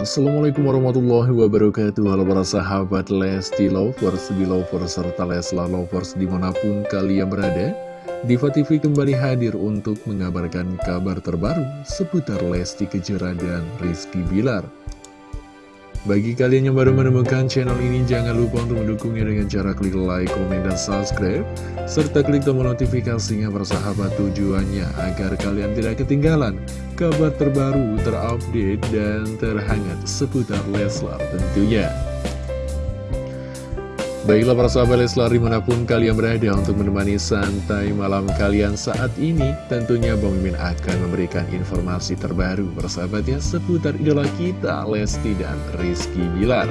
Assalamualaikum warahmatullahi wabarakatuh. Halo para sahabat Lesti Lovers, Belovers, serta Lesla Lovers di mana pun kalian berada. Diva TV kembali hadir untuk mengabarkan kabar terbaru seputar Lesti Kejora dan Rizky Bilar bagi kalian yang baru menemukan channel ini, jangan lupa untuk mendukungnya dengan cara klik like, komen, dan subscribe. Serta klik tombol notifikasinya bersahabat tujuannya agar kalian tidak ketinggalan kabar terbaru, terupdate, dan terhangat seputar Leslar tentunya. Baiklah para sahabat Leslar di mana pun kalian berada untuk menemani santai malam kalian saat ini Tentunya Bang Mimin akan memberikan informasi terbaru persahabatnya seputar idola kita Lesti dan Rizky Bilar.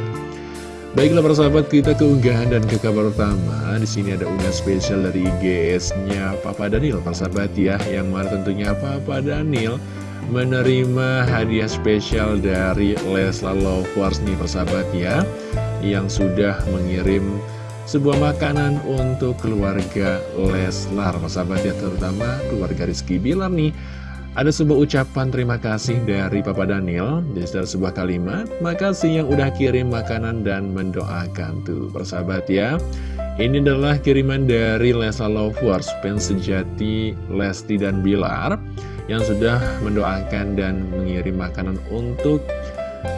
Baiklah para sahabat kita keunggahan dan ke kabar pertama di sini ada unggahan spesial dari IGS-nya Papa Daniel persahabat ya Yang mana tentunya Papa Daniel menerima hadiah spesial dari Leslar Lovers nih persahabat ya yang sudah mengirim sebuah makanan untuk keluarga Leslar sahabat ya terutama keluarga Rizky Bilar nih. Ada sebuah ucapan terima kasih dari Papa Daniel Di sebuah kalimat Makasih yang udah kirim makanan dan mendoakan Tuh persahabat ya. Ini adalah kiriman dari Lesa Lovers Fans sejati Lesti dan Bilar Yang sudah mendoakan dan mengirim makanan untuk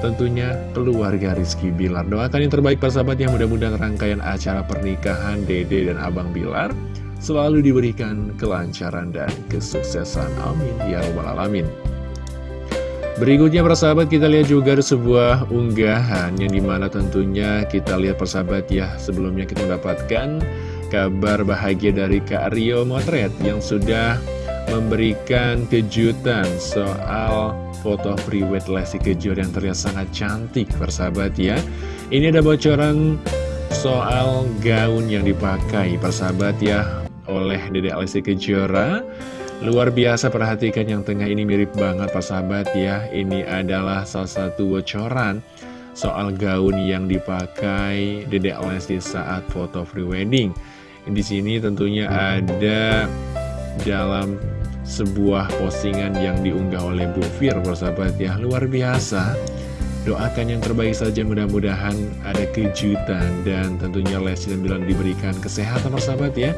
tentunya keluarga Rizky Bilar. Doakan yang terbaik persahabat yang mudah-mudahan rangkaian acara pernikahan Dede dan Abang Bilar selalu diberikan kelancaran dan kesuksesan. Amin. Ya Rabbal Alamin. Berikutnya persahabat kita lihat juga ada sebuah unggahan yang di mana tentunya kita lihat persahabat ya sebelumnya kita mendapatkan kabar bahagia dari Kak Rio Motret yang sudah memberikan kejutan soal foto priwet Lesti Kejor yang terlihat sangat cantik persahabat ya. Ini ada bocoran soal gaun yang dipakai persahabat ya oleh Dedek Lesti Kejora. Luar biasa perhatikan yang tengah ini mirip banget persahabat ya. Ini adalah salah satu bocoran soal gaun yang dipakai Dedek Lesti saat foto prewedding Di sini tentunya ada dalam sebuah postingan yang diunggah oleh Bu Fir persahabat ya. Luar biasa. Doakan yang terbaik saja mudah-mudahan ada kejutan dan tentunya Lesti dan Bilar diberikan kesehatan persahabat ya.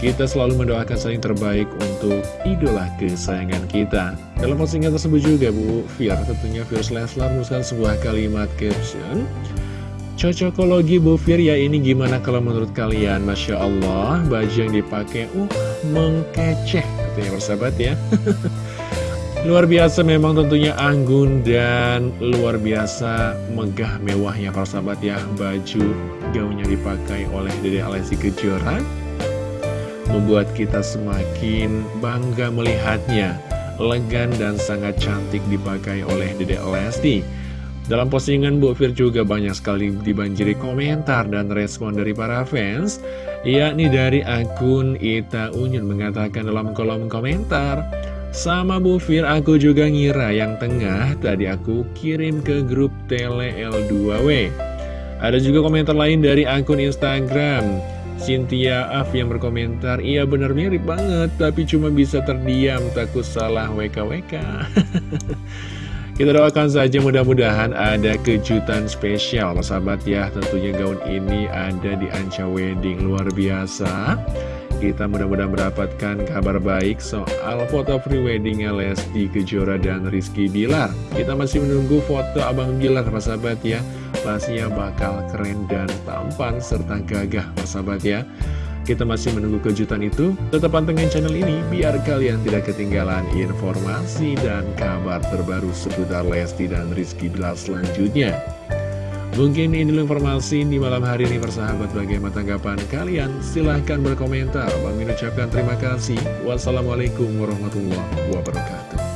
Kita selalu mendoakan saling terbaik untuk idola kesayangan kita. Dalam postingan tersebut juga Bu Fir tentunya Fir Leslar menuliskan sebuah kalimat caption. Cocokologi Bu Fir ya ini gimana kalau menurut kalian? Masya Allah, baju yang dipakai uh mengkeceh katanya persahabat ya. luar biasa memang tentunya anggun dan luar biasa megah mewahnya persahabat ya baju gaunnya dipakai oleh Dede Alessi Kejora. Membuat kita semakin bangga melihatnya. Elegan dan sangat cantik dipakai oleh Dede Lesti dalam postingan Bu Fir juga banyak sekali dibanjiri komentar dan respon dari para fans Yakni dari akun Ita Unyun mengatakan dalam kolom komentar Sama Bu Fir aku juga ngira yang tengah tadi aku kirim ke grup Tele L2W Ada juga komentar lain dari akun Instagram Cynthia Af yang berkomentar Iya benar mirip banget tapi cuma bisa terdiam takut salah WKWK Kita doakan saja mudah-mudahan ada kejutan spesial. Sahabat ya Tentunya gaun ini ada di Anca Wedding. Luar biasa. Kita mudah-mudahan mendapatkan kabar baik soal foto pre-weddingnya Lesti Kejora dan Rizky Bilar. Kita masih menunggu foto Abang Bilar sahabat ya. Pastinya bakal keren dan tampan serta gagah sahabat ya kita masih menunggu kejutan itu. Tetap pantengin channel ini biar kalian tidak ketinggalan informasi dan kabar terbaru seputar Lesti dan Rizky Bilar selanjutnya. Mungkin ini informasi di malam hari ini persahabat. Bagaimana tanggapan kalian? Silahkan berkomentar. Bang ucapkan terima kasih. Wassalamualaikum warahmatullahi wabarakatuh